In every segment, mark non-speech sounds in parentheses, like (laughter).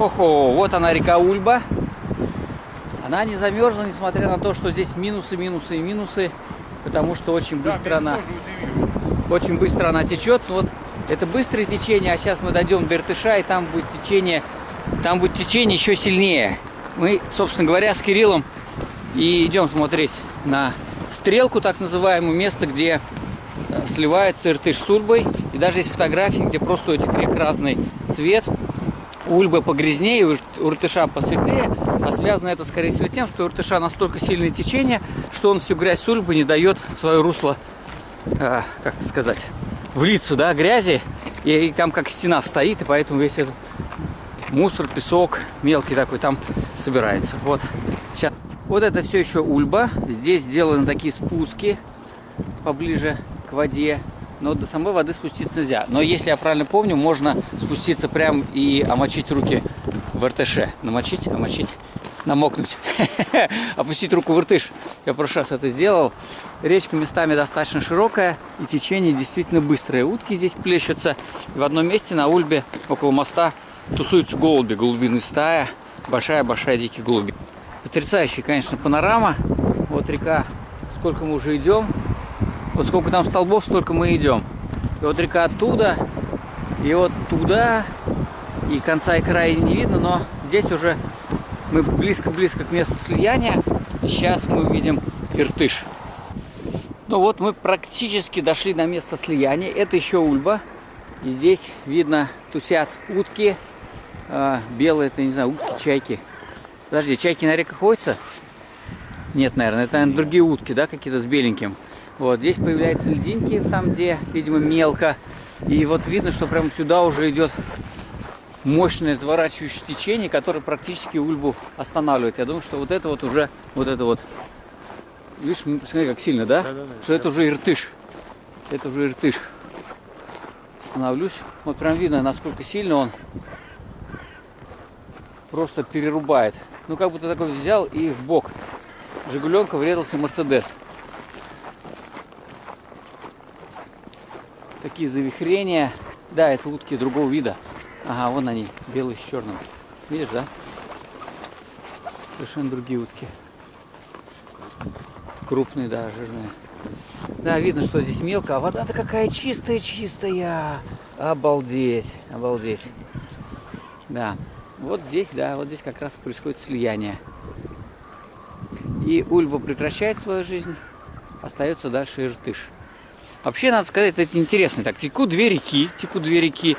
Хо-хо, вот она река Ульба. Она не замерзла, несмотря на то, что здесь минусы, минусы и минусы, потому что очень быстро да, она, очень быстро она течет. Вот это быстрое течение, а сейчас мы дойдем до Иртыша, и там будет течение, там будет течение еще сильнее. Мы, собственно говоря, с Кириллом и идем смотреть на стрелку, так называемую, место, где э, сливается Иртыш с Ульбой. И даже есть фотографии, где просто у этих рек разный цвет. У Ульбы погрязнее, у Иртыша посветлее. А связано это, скорее всего, тем, что у Иртыша настолько сильное течение, что он всю грязь Ульбы не дает в свое русло, э, как это сказать, влиться, да, грязи. И, и там как стена стоит, и поэтому весь этот мусор, песок мелкий такой там собирается. Вот. Сейчас. Вот это все еще Ульба. Здесь сделаны такие спуски поближе к воде. Но до самой воды спуститься нельзя. Но если я правильно помню, можно спуститься прям и омочить руки в РТШ. Намочить, омочить, намокнуть. (laughs) Опустить руку в иртыш. Я в прошлый раз это сделал. Речка местами достаточно широкая и течение действительно быстрое. Утки здесь плещутся. И в одном месте на Ульбе, около моста, тусуются голуби, голубиная стая. Большая-большая дикий голуби. Потрясающая, конечно, панорама. Вот река, сколько мы уже идем. Вот сколько там столбов, столько мы идем. И вот река оттуда, и вот туда, и конца и края не видно, но здесь уже мы близко-близко к месту слияния. Сейчас мы увидим Иртыш. Ну вот мы практически дошли до места слияния. Это еще Ульба. И здесь видно тусят утки. А, белые, это не знаю, утки, чайки. Подожди, чайки на реках ходятся? Нет, наверное, это, наверное, другие утки, да, какие-то с беленьким. Вот, здесь появляются льдинки, там, где, видимо, мелко. И вот видно, что прямо сюда уже идет мощное заворачивающее течение, которое практически Ульбу останавливает. Я думаю, что вот это вот уже, вот это вот, видишь, смотри, как сильно, да? да, да, да что это уже иртыш. Это уже иртыш. Остановлюсь. Вот прям видно, насколько сильно он просто перерубает. Ну, как будто такой взял и в бок. Жигуленка врезался Мерседес. Такие завихрения. Да, это утки другого вида. Ага, вон они, белые с черным. Видишь, да? Совершенно другие утки. Крупные, да, жирные. Да, видно, что здесь мелко, а вода-то какая чистая-чистая. Обалдеть, обалдеть. Да, вот здесь, да, вот здесь как раз происходит слияние. И Ульва прекращает свою жизнь, остается дальше Иртыш. Вообще, надо сказать, это интересно. Так, текут две реки, текут две реки.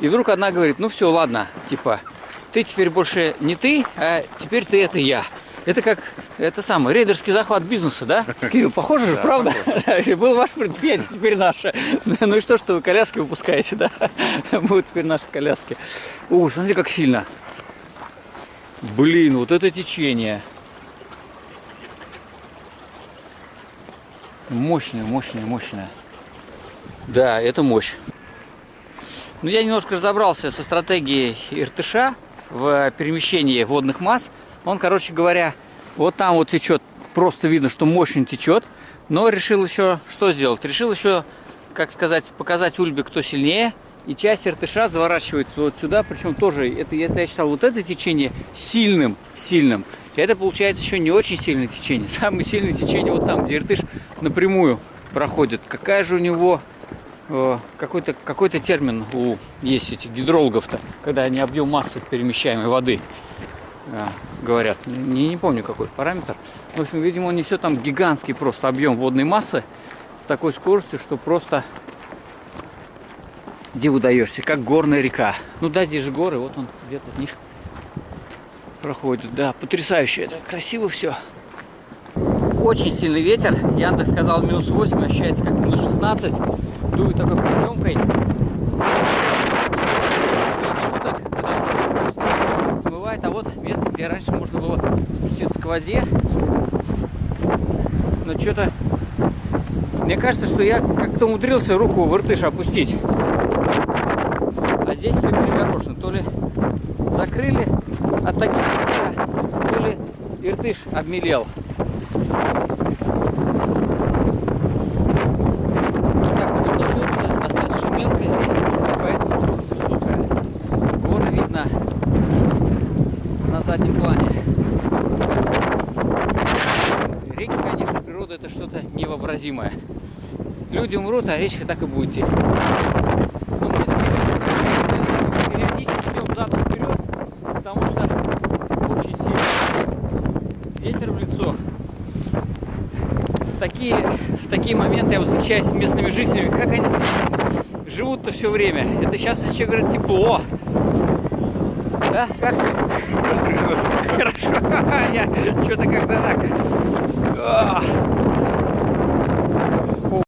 И вдруг одна говорит, ну все, ладно, типа, ты теперь больше не ты, а теперь ты это я. Это как, это самый, рейдерский захват бизнеса, да? (laughs) Кирилл, похоже же, правда? (laughs) Был ваш предприятие, теперь наше. (laughs) Ну и что, что вы коляски выпускаете, да? Будут теперь наши коляски. Ух, смотри, как сильно. Блин, вот это течение. Мощное, мощное, мощное. Да, это мощь. Ну, я немножко разобрался со стратегией Иртыша в перемещении водных масс. Он, короче говоря, вот там вот течет, просто видно, что мощно течет. Но решил еще что сделать? Решил еще, как сказать, показать Ульбе, кто сильнее. И часть Иртыша заворачивается вот сюда, причем тоже, это, это я считал, вот это течение сильным, сильным. Это получается еще не очень сильное течение. (laughs) Самое сильное течение вот там, где Иртыш напрямую проходит. Какая же у него э, какой-то какой, -то, термин у есть этих гидрологов-то, когда они объем массы перемещаемой воды э, говорят. Не, не помню какой параметр. В общем, видимо, он несет там гигантский просто объем водной массы с такой скоростью, что просто диву даешься, как горная река. Ну да, здесь же горы, вот он где-то в них проходит. Да, потрясающе, это красиво все. Очень сильный ветер, Яндекс сказал минус 8, ощущается как минус 16. Дует такой подъемкой. Смывает, а вот место, где раньше можно было спуститься к воде. Но что-то... Мне кажется, что я как-то умудрился руку в иртыш опустить здесь все перегорошено. То ли закрыли от таких, то ли иртыш обмелел. Это что-то невообразимое. Люди умрут, а речка так и будет течь. Но мы с Кириллом периодически идем задом вперед, потому что очень сильный ветер в лицо. В такие, в такие моменты я с местными жителями, как они живут-то все время. Это сейчас еще говорят тепло. Да? Как ты? (laughs) Хорошо. (laughs) Я что-то как-то так.